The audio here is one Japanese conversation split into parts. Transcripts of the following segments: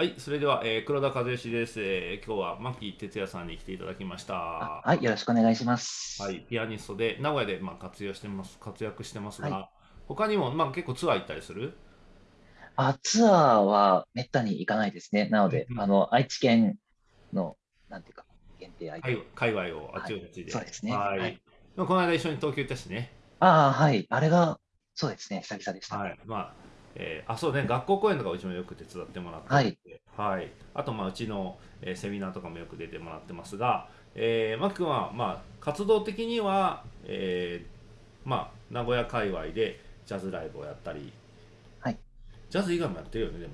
はい、それでは、えー、黒田和義です、えー。今日は牧哲也さんに来ていただきました。はい、よろしくお願いします。はい、ピアニストで名古屋でまあ活用してます活躍してますが、はい、他にもまあ結構ツアー行ったりする？あ、ツアーはめったに行かないですね。なので、うん、あの愛知県のなんていうか限定愛界隈をあっちこっちで、はい、そうですね。はい。はい、この間一緒に東京行ったしね。ああ、はい。あれがそうですね。久々でした、はい。まあえー、あそうね学校公演とかうちもよく手伝ってもらって、はい、はい、あとまあうちの、えー、セミナーとかもよく出てもらってますが、えー、マキ君はまあ活動的には、えー、まあ名古屋界隈でジャズライブをやったり、はい、ジャズ以外もやってるよねでも。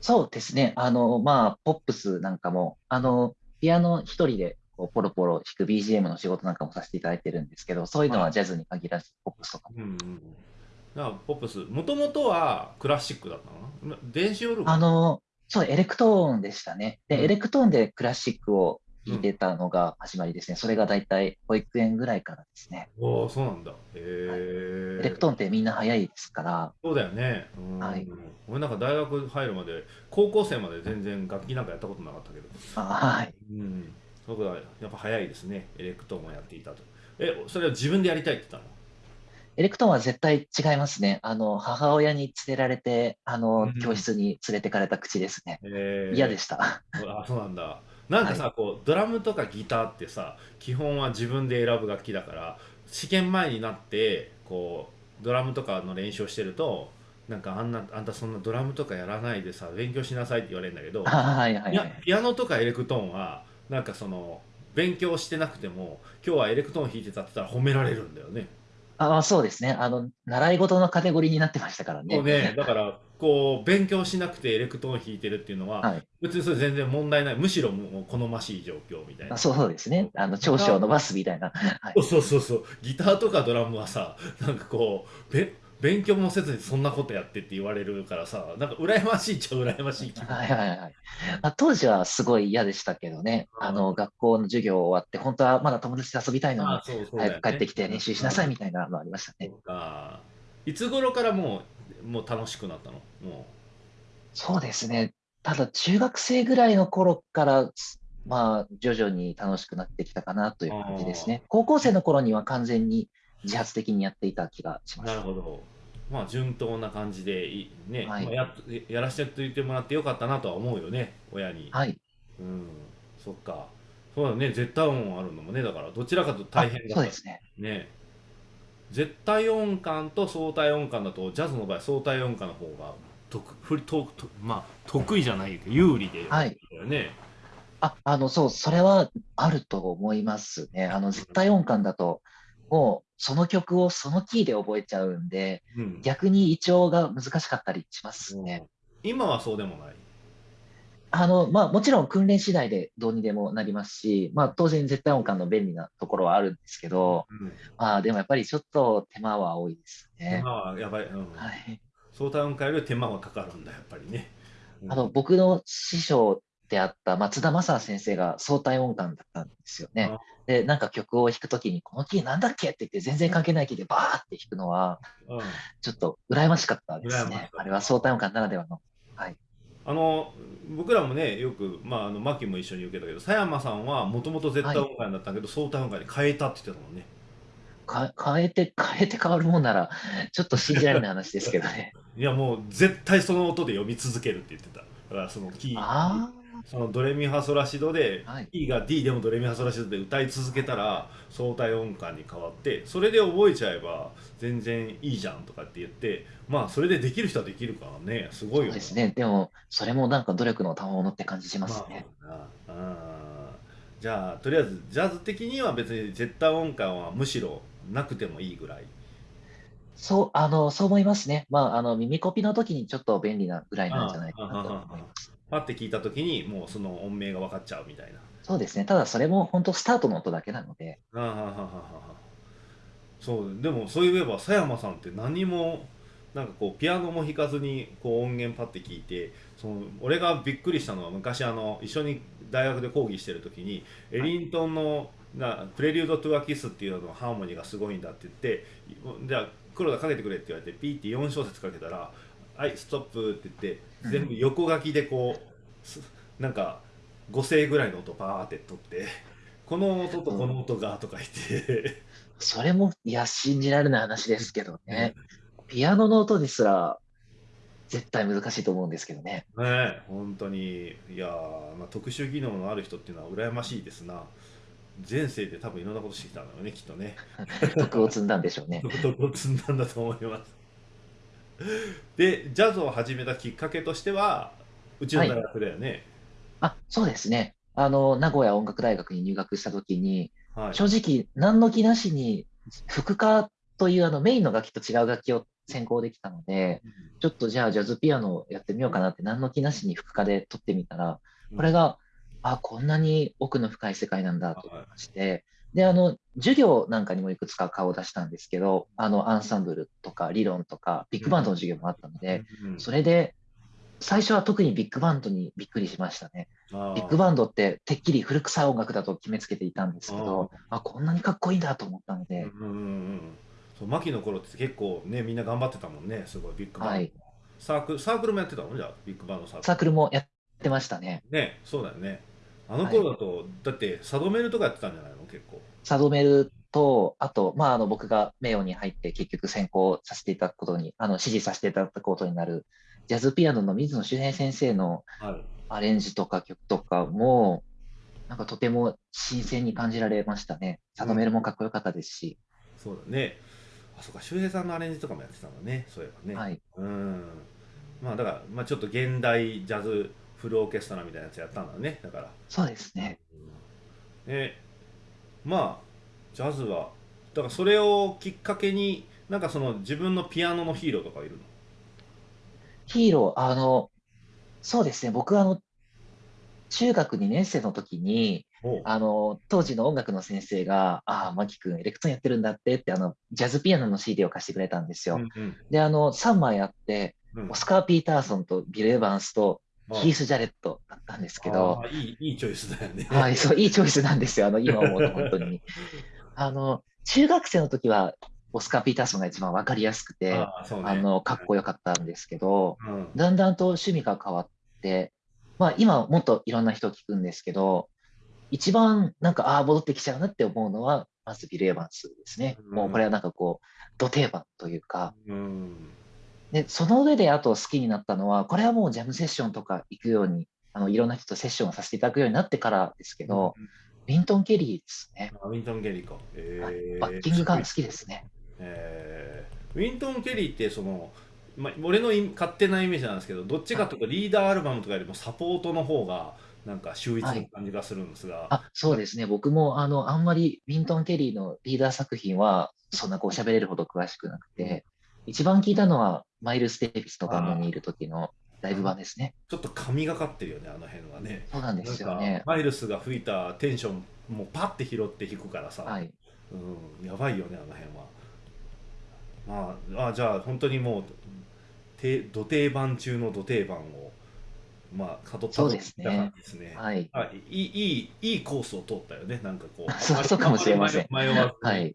そうですね。あのまあポップスなんかもあのピアノ一人でこうポロポロ弾く BGM の仕事なんかもさせていただいてるんですけどそういうのはジャズに限らずポップスとか。も、うんうん。なポップス。もともとはクラシックだったの？電子オルガンあのそうエレクトーンでしたね。で、うん、エレクトーンでクラシックを弾いてたのが始まりですね、うん、それが大体保育園ぐらいからですね。おおそうなんだ。へえ、はい、エレクトーンってみんな早いですから。そうだよね。はい。俺なんか大学入るまで高校生まで全然楽器なんかやったことなかったけど。あはい。うん。そこはやっぱ早いですね。エレクトーンをやっていたと。えそれは自分でやりたいって言ったの？エレクトーンは絶対違いますね。あの、母親に連れられて、あの、うん、教室に連れてかれた口ですね。嫌でした。あ、そうなんだ。なんかさ、はい、こう、ドラムとかギターってさ、基本は自分で選ぶ楽器だから、試験前になって、こう、ドラムとかの練習をしてると、なんかあんなあんたそんなドラムとかやらないでさ勉強しなさいって言われるんだけど、はいはい、はい、いやピアノとかエレクトーンはなんかその勉強してなくても今日はエレクトーン弾いてたって言ったら褒められるんだよね。ああ、そうですね。あの、習い事のカテゴリーになってましたからね。ね、だから、こう、勉強しなくてエレクトーン弾いてるっていうのは、はい、別にそれ全然問題ない。むしろもう好ましい状況みたいな。そうですね。あの、長所を伸ばすみたいな。はい、そうそうそう。ギターとかドラムはさ、なんかこう、べ勉強もせずにそんなことやってって言われるからさ、なんか羨ましいっちゃ羨ましいはいはいはい。まあ、当時はすごい嫌でしたけどね、あの、学校の授業終わって、本当はまだ友達と遊びたいのに、早く帰ってきて練習しなさいみたいなのありましたね。いつ頃からもう、もう楽しくなったの？もう。そうですね。ただ、中学生ぐらいの頃から、まあ、徐々に楽しくなってきたかなという感じですね。高校生の頃には完全に自発的にやっていた気がします。なるほど。まあ順当な感じでね、はい、まあ、ややらせててもらってよかったなとは思うよね親に。はい。うん。そっか。そうだね。絶対音あるのもねだからどちらかと大変だそうですね。ね。絶対音感と相対音感だとジャズの場合相対音感の方が得ふととまあ得意じゃないけど有利で、はい、ね。ああのそうそれはあると思いますね。あの絶対音感だと、もうその曲をそのキーで覚えちゃうんで、うん、逆に胃腸が難しかったりしますね。今はそうでもないあの、まあ、もちろん訓練次第でどうにでもなりますし、まあ、当然絶対音感の便利なところはあるんですけど、うん、まあ、でもやっぱりちょっと手間は多いですね。手間はやばい。うん、はい。相対音感より手間はかかるんだ、やっぱりね。あの、僕の師匠であった松田正先生が相対音感だったんですよね。で、なんか曲を弾くときに、このキーなんだっけって言って、全然関係ないキーでバーって弾くのは、うん、ちょっと羨ましかったですね。あれは相対音感ならではの。はい。あの僕らもねよく、まあ、あのマキも一緒に受けたけど佐山さんはもともと絶対音感だったけど、はい、相対音感に変えたって言ってたもんねか変えて変えて変わるもんならちょっと信じられない話ですけどね いやもう絶対その音で読み続けるって言ってただからそのキーそのドレミファソラシドで、はい、E が D でもドレミファソラシドで歌い続けたら相対音感に変わってそれで覚えちゃえば全然いいじゃんとかって言ってまあそれでできる人はできるからね。すごいよね。ですね。でもそれもなんか努力の賜物って感じしますね、まあ、あ。じゃあとりあえずジャズ的には別に絶対音感はむしろなくてもいいぐらい。そう、あの、そう思いますね。まあ、あの、耳コピの時にちょっと便利なぐらいなんじゃないかなと思います。パッて聞いた時にもうその音名が分かっちゃうみたいなそうですね。ただそれも本当スタートの音だけなので。ああははははそうでもそういえば佐山さんって何もなんかこうピアノも弾かずにこう音源パッて聞いてその俺がびっくりしたのは昔あの一緒に大学で講義してる時にエリントンのなプレリュード・トゥ・ア・キスっていうののハーモニーがすごいんだって言ってじゃあ黒田かけてくれって言われてピーって4小節かけたらはいストップって言って全部横書きでこうすなんか5声ぐらいの音バーって取ってこの音とこの音がとか言って、それも、いや、信じられない話ですけどね。ね。ピアノの音ですら、絶対難しいと思うんですけどね。ね本当に。いやー、まあ、特殊技能のある人っていうのは羨ましいですな。前世で多分いろんなことしてきたんだろうねきっとね。徳を積んだんでしょうね。徳を積んだんだと思います でジャズを始めたきっかけとしてはうちの大学だよね。あ、そうですね。あの、名古屋音楽大学に入学したときに、はい、正直、何の気なしに、副科というあのメインの楽器と違う楽器を専攻できたので、ちょっとじゃあジャズピアノをやってみようかなって何の気なしに副科で取ってみたら、これが、あ、こんなに奥の深い世界なんだと思いまして、で、あの、授業なんかにもいくつか顔を出したんですけど、あの、アンサンブルとか理論とか、ビッグバンドの授業もあったので、うんそれで、最初は特にビッグバンドにびっくりしましたね。ビッグバンドっててっきり古臭い音楽だと決めつけていたんですけど、あ、こんなにかっこいいんだと思ったので、うんうんうん。そう牧の頃って結構ねみんな頑張ってたもんねすごいビッグバンド、はい。サークルサークルもやってたの？じゃあビッグバンドサークル。サークルもやってましたね。ねそうだよねあの頃だと、だってサドメルとかやってたんじゃないの？結構。サドメルと、あと、まあ、あの、僕が名誉に入って結局選考させていただくことに、あの、指示させていただくことになる、ジャズピアノの水野周平先生のはい。アレンジとか曲とかも、なんかとても新鮮に感じられましたね。サドメルもかっこよかったですし、そうだね。あそうか。周平さんのアレンジとかもやってたんだね。そういえばね、はい。うん。まあだから、まあ、ちょっと現代ジャズフルオーケストラみたいなやつやったんだねだから。そうですね。でまあジャズはだからそれをきっかけになんかその自分のピアノのヒーローとかいるの？ヒーロー、あの、そうですね、僕あの、中学2年生の時に、あの、当時の音楽の先生が、ああ、マキ君、エレクトーンやってるんだってって、あの、ジャズピアノの CD を貸してくれたんですよ。うんで、あの、3枚あって、うん。オスカー・ピーターソンとビル・エヴァンスとあヒース・ジャレットだったんですけど、いいいいチョイスだよね。はい、そう、いいチョイスなんですよ。あの、今思うと本当に。あの、中学生の時は、オスカー・ピーターソンが一番わかりやすくて、あね。あの、かっこよかったんですけど、うん。だんだんと趣味が変わって、まあ今もっといろんな人聞くんですけど、一番なんか、ああ、戻ってきちゃうなって思うのは、まずビル・エヴァンスですね。うん。もうこれはなんかこう、土定番というか、うんで、その上であと好きになったのは、これはもうジャムセッションとか行くように、あの、いろんな人とセッションをさせていただくようになってからですけど、ウィントン・ケリーですね。あウィントン・ケリーか、えはい。ーバッキングが好きですね。えー。ウィントン・ケリーってその、まあ、俺のい勝手なイメージなんですけどどっちかというとリーダーアルバムとかよりもサポートの方がなんか秀逸な感じがするんですが、あ、そうですね。僕も、あの、あんまりウィントン・ケリーのリーダー作品は、そんなこう喋れるほど詳しくなくて、一番聞いたのは、マイルス・デイビスのバンドにいる時のライブ版ですね。ちょっと神がかってるよねあの辺はねそうなんですよね。マイルスが吹いたテンションもうパッて拾って弾くからさ、はい。うん、やばいよねあの辺はまああじゃあ本当にもうて土定番中の土定番をまあ辿ったですね感じですねはい。あいいいいいいコースを通ったよねなんかこ うそうかもしれません迷わずにはい。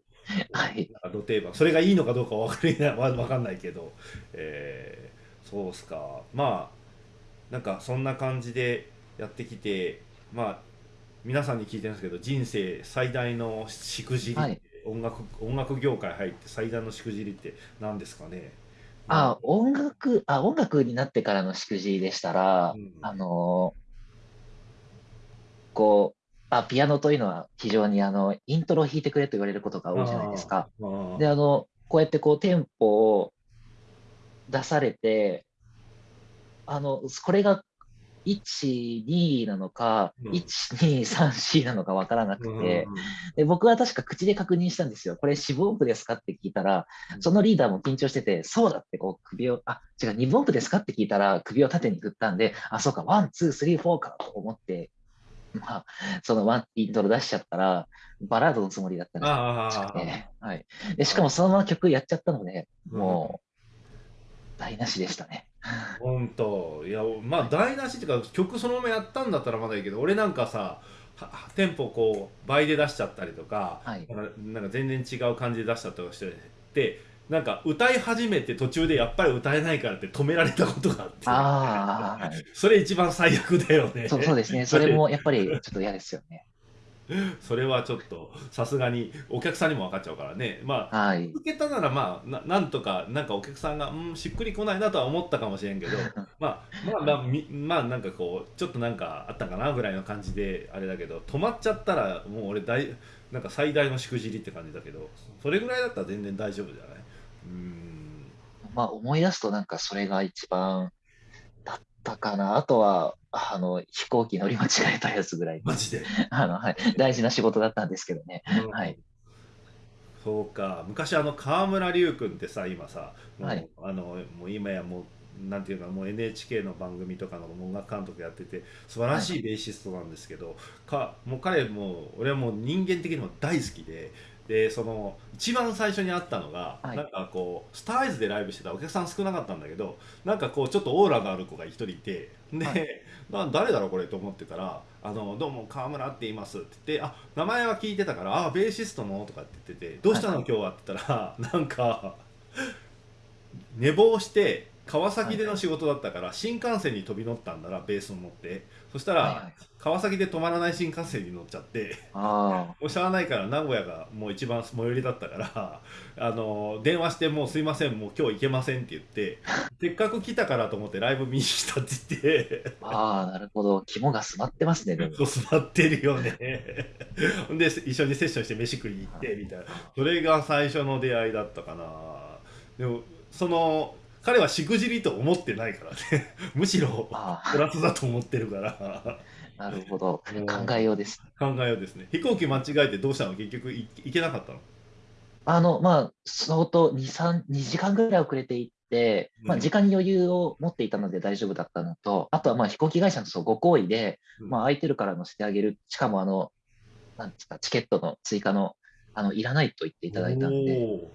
はい。なんか土定番それがいいのかどうかわかりないわわかんないけど、えーそうっすか。まあなんかそんな感じでやってきてまあ皆さんに聞いてるんですけど人生最大のしくじりはい。音楽音楽業界入って最大のしくじりって何ですかね。あ、音楽、あ、音楽になってからのしくじりでしたら、うん。あのーこう、あ、ピアノというのは非常にあの、イントロを弾いてくれと言われることが多いじゃないですか。で、あの、こうやってこう、テンポを出されて、あの、これが1、2なのか、うん1、2、3、4なのかわからなくうんて、で、僕は確か口で確認したんですよ。これ四分音符ですかって聞いたらう、んそのリーダーも緊張してて、そうだってこう首を、あ、違う、二分音符ですかって聞いたら首を縦に振ったんで、あ、そうか、ワン、ツー、スリー、フォーかと思って、まあ、そのワンイントロ出しちゃったら、バラードのつもりだったんですあーあーあーね。はい。で、しかもそのまま曲やっちゃったので、うんもう、台無しでしたね。本当いやまあ台無しっていうか曲そのままやったんだったらまだいいけど俺なんかさはテンポこう倍で出しちゃったりとか、はい。なんか全然違う感じで出しちゃったりしてでなんか歌い始めて途中でやっぱり歌えないからって止められたことがあってああ、それ一番最悪だよねそうそうですね。それもやっぱりちょっと嫌ですよね。それはちょっとさすがにお客さんにも分かっちゃうからねまあはい。受けたならまあななんとかなんかお客さんがうんしっくりこないなとは思ったかもしれんけどまあまあまあみまあなんかこうちょっとなんかあったかなぐらいの感じであれだけど止まっちゃったらもう俺大なんか最大のしくじりって感じだけどそれぐらいだったら全然大丈夫じゃない？うーん。まあ思い出すとなんかそれが一番だったかな。あとは、あの、飛行機乗り間違えたやつぐらい、マジで、あの、はい、大事な仕事だったんですけどね。うん。はい。そうか。昔あの川村隆君ってさ今さもう,、はい。あのもう今やもうなんていうかもう NHK の番組とかの音楽監督やってて素晴らしいベーシストなんですけど、かもう彼も俺はもう人間的にも大好きででその一番最初に会ったのが、はいなんかこうスターアイズでライブしてたお客さん少なかったんだけどなんかこうちょっとオーラがある子が一人いてで、はい な誰だろうこれと思ってたら「あのどうも川村って言います」って言って「あ名前は聞いてたからあベーシストの?」とかって言ってて「どうしたの、はい今日は」って言ったらなんか寝坊して川崎での仕事だったから新幹線に飛び乗ったんだなベースを持って。そしたら、はいはい。川崎で止まらない新幹線に乗っちゃってあ もうしゃあないから名古屋がもう一番最寄りだったから あの電話して「もうすいませんもう今日行けません」って言って せっかく来たからと思ってライブ見に来たって言って。あ、ああ、なるほど。肝が据わってますね、でも。そう座ってるよね。で一緒にセッションして飯食いに行ってみたいな。それが最初の出会いだったかな。でもその彼はしくじりと思ってないからね。むしろあプラスだと思ってるから。あ、なるほど。うん考えようです。考えようですね。飛行機間違えてどうしたの？結局い行けなかったの？あの、まあ、相当2、3、2時間ぐらい遅れていって、まあ、うん。時間に余裕を持っていたので大丈夫だったのと、あとはまあ飛行機会社のそうご好意で、うん。まあ、空いてるから乗せてあげる、しかもあの、なんですか、チケットの追加の、あの、いらないと言っていただいたんで、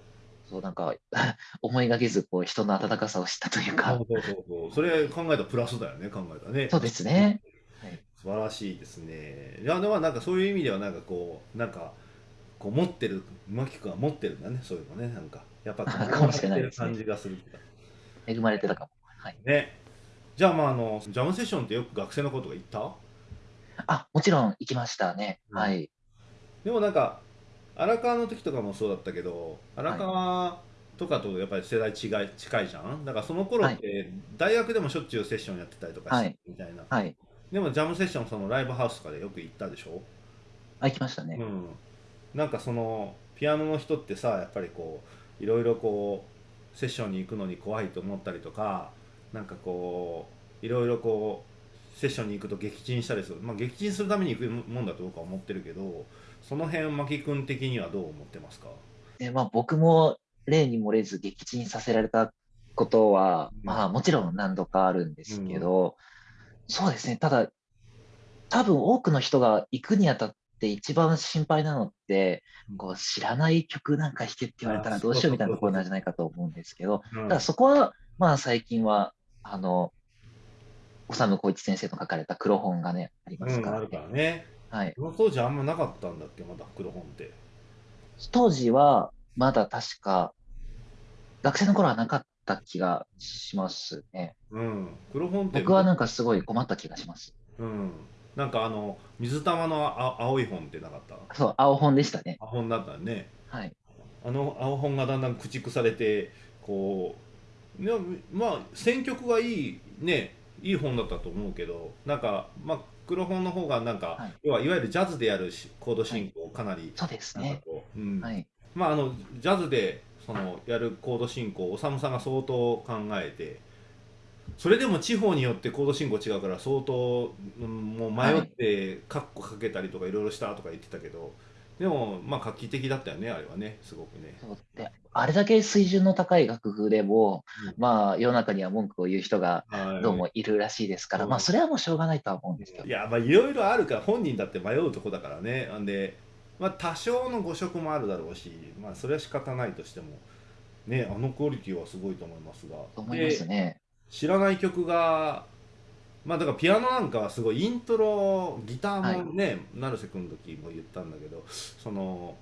おーそうなんか、思いがけず、こう、人の温かさを知ったというそか、うそうそうそう。それ考えたらプラスだよね考えたらね。そうですね。はい。素晴らしいですね。いやでもなんかそういう意味ではなんかこうなんかこう持ってるマキ君は持ってるんだねそういうのねなんか。やっぱ かもしれないですね。持ってる感じがする恵まれてたかも。はい。ね。じゃあまああのジャムセッションってよく学生のことが言った？あ、もちろん行きましたね。うん。はい。でもなんか荒川の時とかもそうだったけど荒川とかとやっぱり世代違い近いじゃん？だからその頃って大学でもしょっちゅうセッションやってたりとかしてはい。みたいな、はい。でもジャムセッションそのライブハウスとかでよく行ったでしょ？あ、行きましたね。うん、なんかそのピアノの人ってさやっぱりこういろいろこうセッションに行くのに怖いと思ったりとかなんかこういろいろこうセッションに行くと撃沈したりする。まあ撃沈するために行くもんだと僕は思ってるけどその辺牧君的にはどう思ってますか？で、まあ僕も例に漏れず撃沈させられたことは、うん。まあもちろん何度かあるんですけど、そうですね。ただ、多分多くの人が行くにあたって一番心配なのってうん、こう知らない曲なんか弾けって言われたらあどうしようみたいなところなんじゃないかと思うんですけど、うん。ただそこは、まあ最近は、あの、修浩一先生の書かれた黒本がね、ありますうん、から、あるからねはい。当時あんまなかったんだっけまだ黒本って当時はまだ確か、学生の頃はなかった気がしますね。うん黒本って僕はなんかすごい困った気がします。うんなんかあの水玉のあ青い本ってなかった？そう、青本でしたね。青本だったねはい。あの青本がだんだん駆逐されてこうまあ選曲がいいねいい本だったと思うけどなんかまあ黒本の方がなんか、はい要はいわゆるジャズでやるしコード進行をかなり、そうですね。こう、うんはい。まああのジャズでそのやるコード進行を修さんが相当考えてそれでも地方によってコード進行違うから相当、うんもう迷ってカッコかけたりとかいろいろしたとか言ってたけどでもまあ画期的だったよねあれはねすごくね。そうであれだけ水準の高い楽譜でも、うんまあ世の中には文句を言う人がはいどうもいるらしいですから、うんまあそれはもうしょうがないとは思うんですけどい。やまあいろいろあるから本人だって迷うとこだからねなんで、まあ、多少の誤色もあるだろうし、まあ、それは仕方ないとしてもねあのクオリティはすごいと思いますがと思いますでね。知らない曲がまあだからピアノなんかはすごいイントロギターもね、成瀬君の時も言ったんだけどその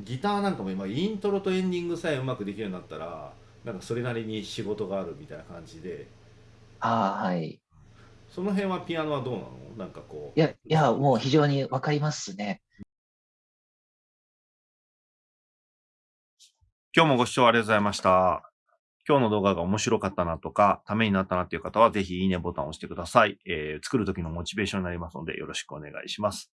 ギターなんかも今イントロとエンディングさえうまくできるようになったらなんかそれなりに仕事があるみたいな感じでああ、はい。その辺はピアノはどうなの？なんかこういや、いや、もう非常にわかりますね。今日もご視聴ありがとうございました。今日の動画が面白かったなとか、ためになったなっていう方は、ぜひいいねボタンを押してください。えー作る時のモチベーションになりますので、よろしくお願いします。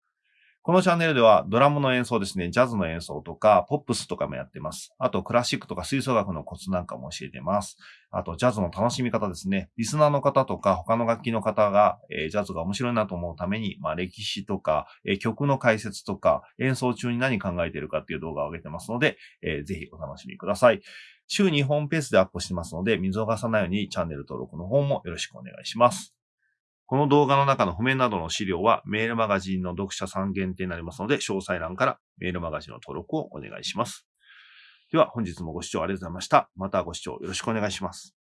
このチャンネルでは、ドラムの演奏ですね、ジャズの演奏とか、ポップスとかもやってます。あと、クラシックとか吹奏楽のコツなんかも教えてます。あと、ジャズの楽しみ方ですね。リスナーの方とか、他の楽器の方が、えージャズが面白いなと思うために、まあ、歴史とか、えー曲の解説とか、演奏中に何考えてるかっていう動画を上げてますので、えーぜひお楽しみください。週2本ペースでアップしてますので、見逃さないようにチャンネル登録の方もよろしくお願いします。この動画の中の譜面などの資料はメールマガジンの読者さん限定になりますので、詳細欄からメールマガジンの登録をお願いします。では本日もご視聴ありがとうございました。またご視聴よろしくお願いします。